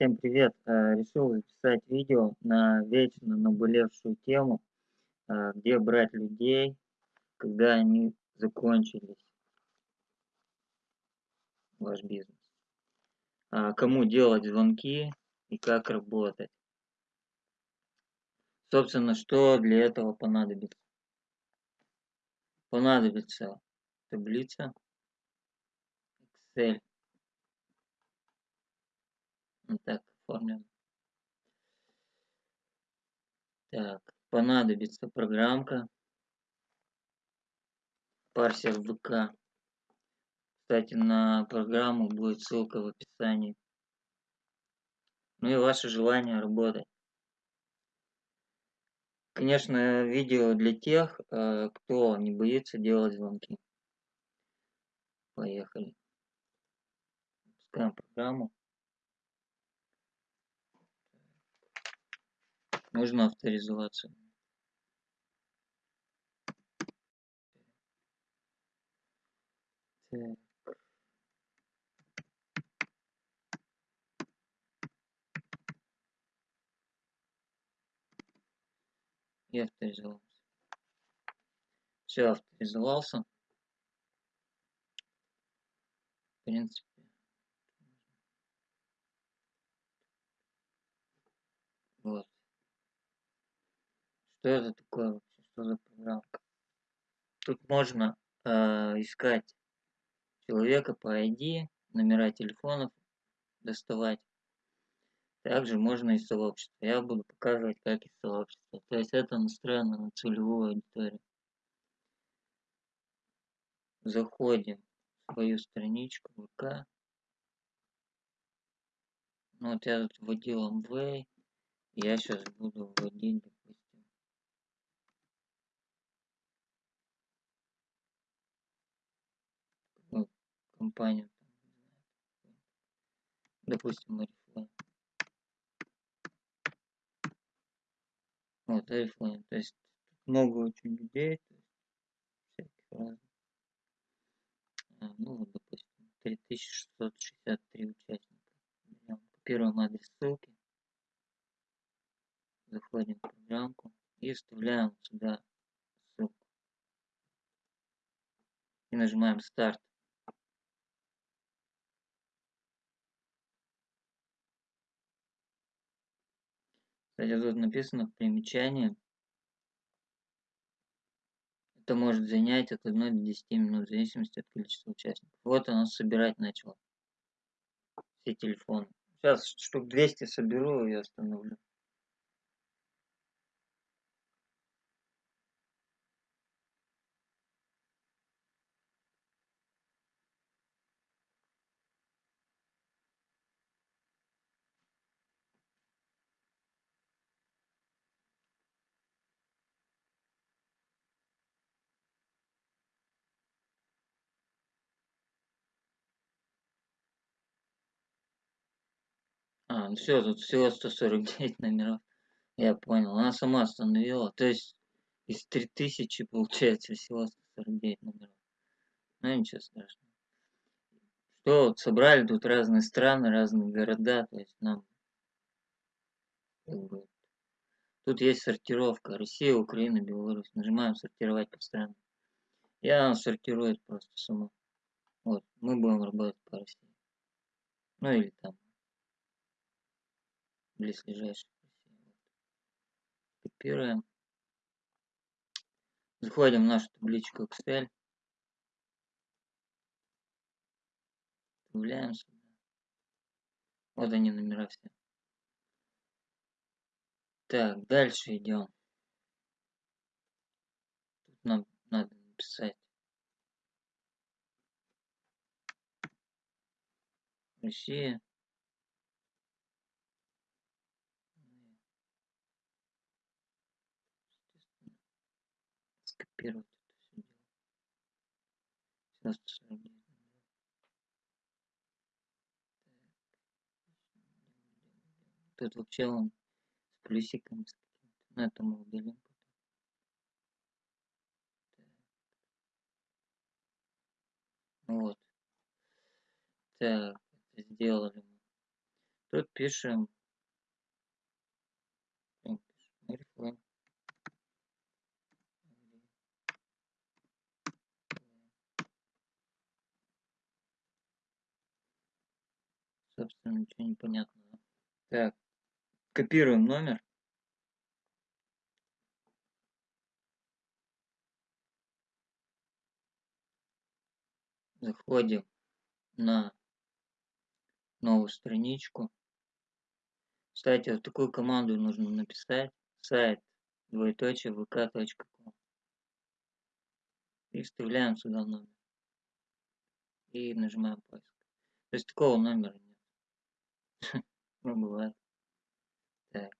Всем привет! Э, решил записать видео на вечно наболевшую тему, э, где брать людей, когда они закончились, ваш бизнес. А, кому делать звонки и как работать. Собственно, что для этого понадобится? Понадобится таблица Excel так оформлен. Так, понадобится программка. Парсер ВК. Кстати, на программу будет ссылка в описании. Ну и ваше желание работать. Конечно, видео для тех, э, кто не боится делать звонки. Поехали. Пускаем программу. Нужно авторизоваться. Так. И авторизовался. Все, авторизовался. В принципе. Вот. Что это такое вообще? Что за программка? Тут можно э, искать человека по ID, номера телефонов доставать. Также можно из сообщества. Я буду показывать, как из сообщества. То есть это настроено на целевую аудиторию. Заходим в свою страничку ВК. Ну, вот я тут вводил Amway. Я сейчас буду вводить, компанию. Допустим, Oriflame. Вот, Oriflame. То есть много очень людей, то есть всяких разных. А, ну вот, допустим, 3663 участника. Берем, адрес ссылки. Заходим в программку и вставляем сюда ссылку. И нажимаем старт. Кстати, тут написано в примечании. Это может занять от 1 до 10 минут, в зависимости от количества участников. Вот оно собирать начало. Все телефоны. Сейчас штук 200 соберу и остановлю. А, ну все, тут всего 149 номеров. Я понял. Она сама остановила. То есть из 3000 получается всего 149 номеров. Ну ничего страшного. Что вот собрали тут разные страны, разные города. То есть нам Тут есть сортировка. Россия, Украина, Беларусь. Нажимаем сортировать по странам. Я она сортирует просто сама. Вот, мы будем работать по России. Ну или там близлежащих. Копируем. Заходим в нашу табличку Excel. Добавляем сюда. Вот они номера все. Так, дальше идем. Тут нам надо написать. Россия. Скопировать это все дело. Сейчас Тут вообще он с плюсиками с какими-то. Но это мы удалим потом. Вот. Так, это сделали мы. Тут пишем Oriflame. Собственно, ничего не понятно. Так, копируем номер. Заходим на новую страничку. Кстати, вот такую команду нужно написать. Сайт двоеточие vk.com и вставляем сюда номер и нажимаем поиск. То есть такого номера нет. Ну, бывает. Так.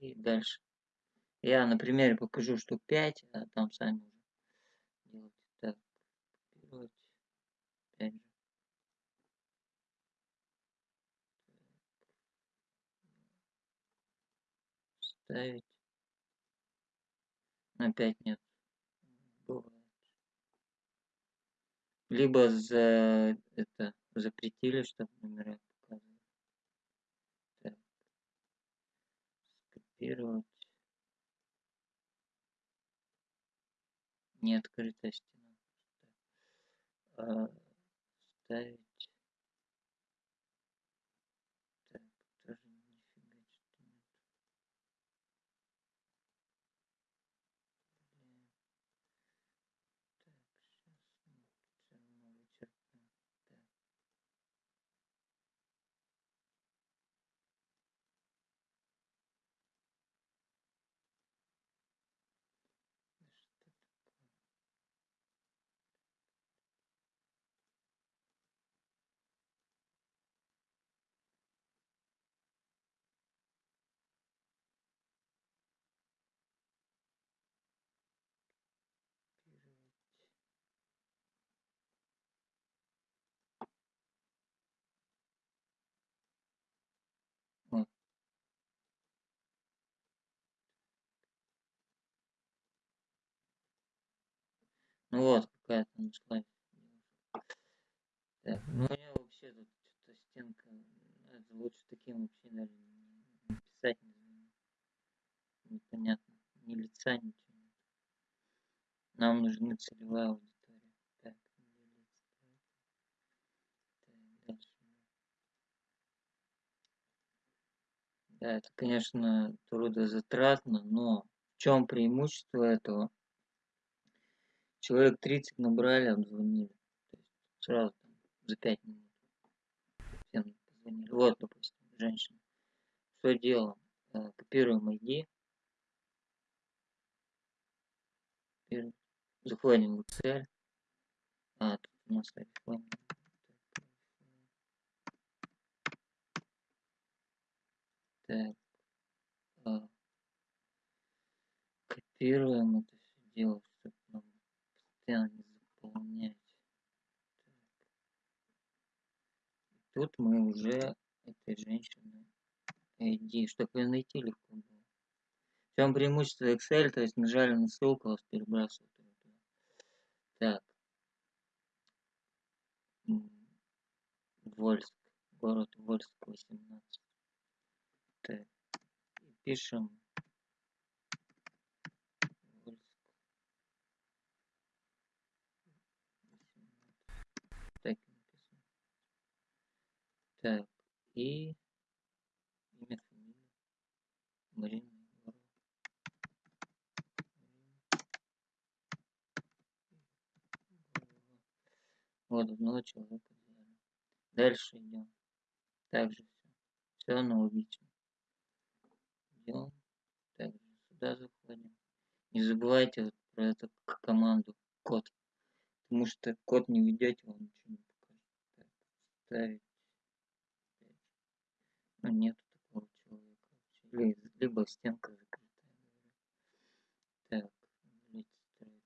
И дальше. Я на примере покажу штук 5, а там сами уже делайте. Так, копировать. Опять же. Ставить. Опять нет. Бывает. Либо за это запретили, чтобы номера показывали. Так. Скопировать. Не открытая стена. А, ставить. Так, тоже нифига что нет. Блин. Так, сейчас мы все равно вычеркнем. Так. Да что такое? Копировать. Вот. Вот, какая-то нашла. Так, ну меня вообще тут что-то стенка. ну, Это лучше таким вообще даже не писать. Непонятно. Ни лица, ничего нет. Нам нужны целевая аудитория. Так. Так, дальше. Да, это, конечно, трудозатратно, но в чем преимущество этого? Человек 30 набрали, обзвонили. То есть сразу там, за 5 минут всем позвонили. Вот, допустим, женщина. Что делаем? Э, Копируем ID. Заходим в Excel. А, тут у нас iPhone. Так. а, Копируем это все дело, постоянно не заполнять. Тут мы уже этой женщины ID, чтобы ее найти легко было. В чем преимущество Excel, то есть нажали на ссылку, вас перебрасывают. Так. Вольск, город Вольск, 18. Так. Пишем Вольск. 18. Так и написано. Так. И имя, фамилия. Егорова. Вот одного человека взяли. Дальше идем. Также все. Все аналогично. Идем. Также сюда заходим. Не забывайте вот про эту команду код. Потому что код не ведете, он ничего не покажет. Так, ставить. Ну, нету такого человека либо стенка закрытая. Так, удалить строки.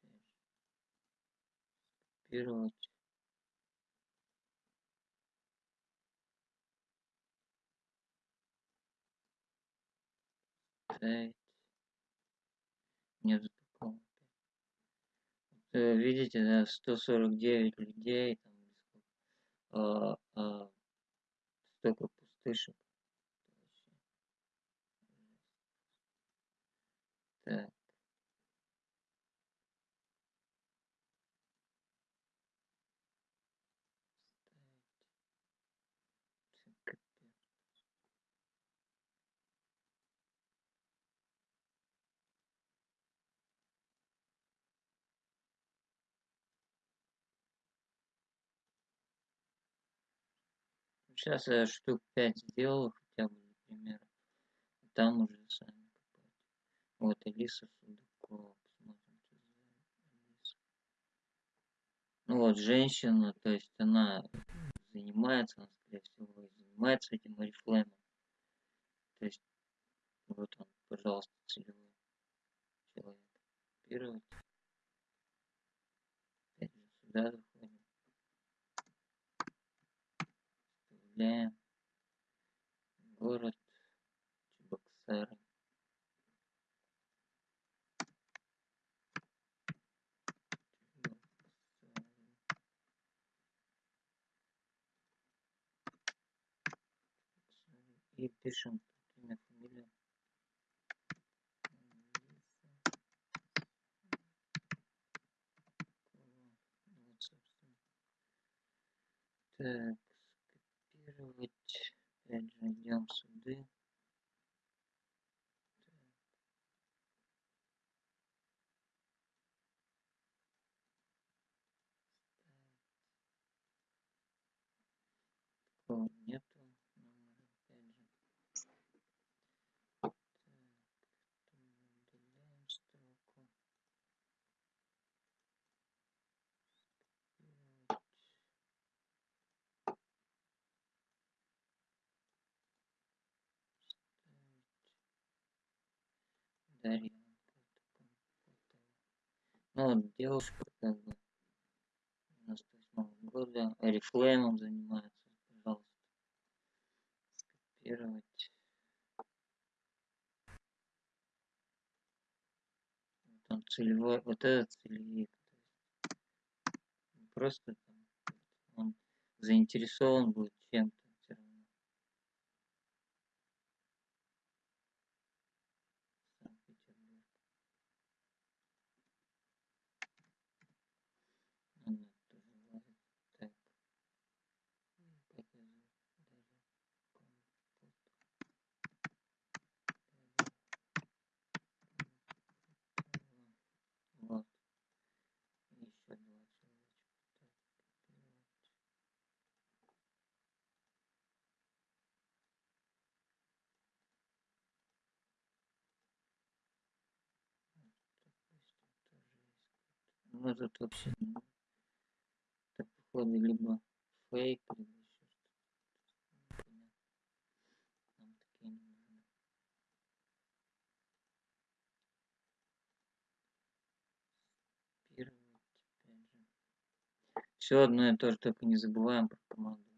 Опять же. Копировать. Ставить. Нет такого. э, видите, да, 149 людей, там, а, а, столько пустышек. Так. Сейчас я штук 5 сделал хотя бы, например. Там уже сами копать. Вот Алиса Судакова. Посмотрим, что Алиса. Ну вот, женщина, то есть она занимается, она, скорее всего, занимается этим орифлеймом. То есть, вот он, пожалуйста, целевой человек. Копировать. Опять же, сюда Вставляем город Чебоксары. И пишем имя, фамилия. Так скопировать. Опять же идем сюда. Нету. Опять же. Строку. Скопировать. Дарья. Ну, девушка как бы 98 года, Oriflame занимается. Скопировать. Он целевой, вот этот целевик. Просто там, он заинтересован будет чем-то. Ну тут вообще это походу либо фейк, либо еще что-то. Нам такие не нужны. Первый, опять же. Все одно и то же, только не забываем про команду.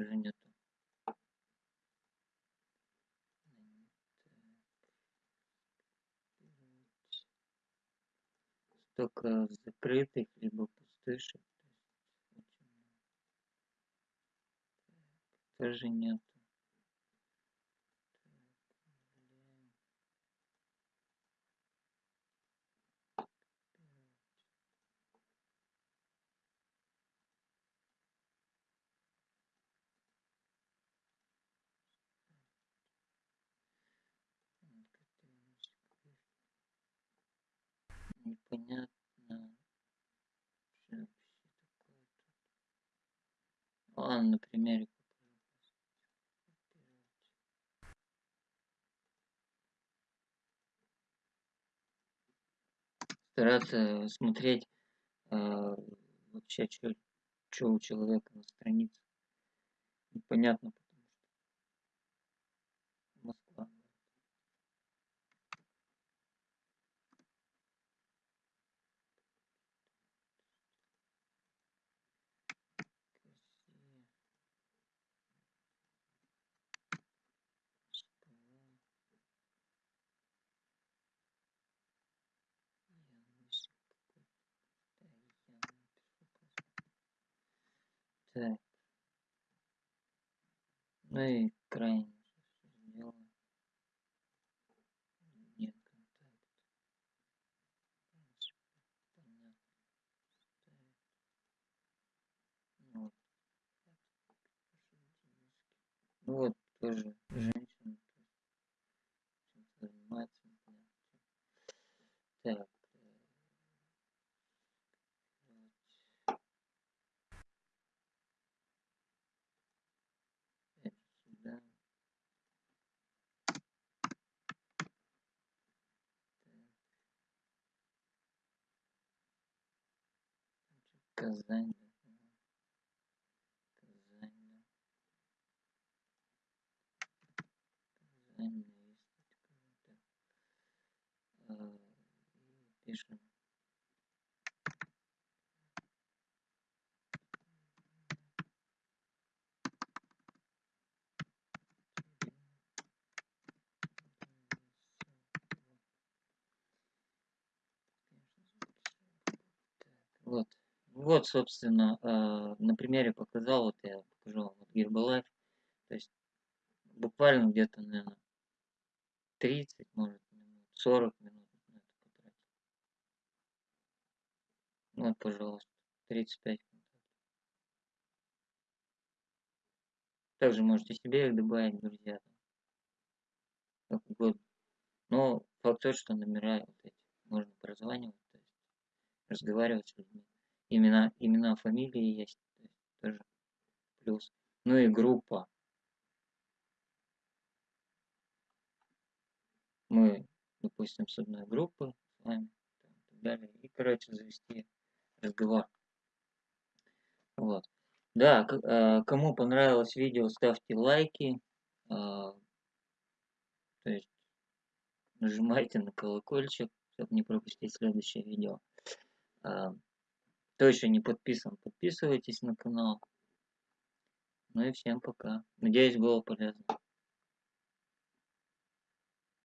Уже нету. Столько закрытых, либо пустышек. Тоже нет. Непонятно вообще такое тут. Ладно, на примере стараться смотреть э, вообще, что у человека на странице. Непонятно Так. Ну и крайне сделаем. Нет контакт. Понятно. Вот. Ну вот тоже женщина занимается. Так. Казань. Казань. Казань. А, пишем. Вот. Вот, собственно, э, на примере показал, вот я покажу вам вот Herbalife. То есть буквально где-то, наверное, 30, может, минут, 40 минут на это потратил. Вот, пожалуйста, 35 минут. Также можете себе их добавить, друзья. Как угодно. Но факт тот, что номера вот эти можно прозванивать, то есть разговаривать с людьми имена, имена, фамилии есть, тоже плюс. Ну и группа. Мы, допустим, с одной группы с вами, и далее. И, короче, завести разговор. Вот. Да, э, кому понравилось видео, ставьте лайки. А, то есть нажимайте на колокольчик, чтобы не пропустить следующее видео. Кто еще не подписан, подписывайтесь на канал. Ну и всем пока. Надеюсь, было полезно.